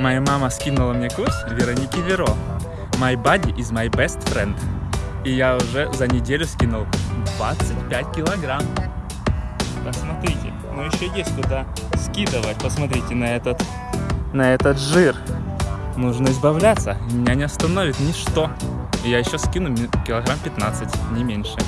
Моя мама скинула мне курс Вероники Веро. My body is my best friend. И я уже за неделю скинул 25 килограмм. Посмотрите, ну еще есть куда скидывать. Посмотрите на этот, на этот жир. Нужно избавляться. Меня не остановит ничто. И я еще скину килограмм 15, не меньше.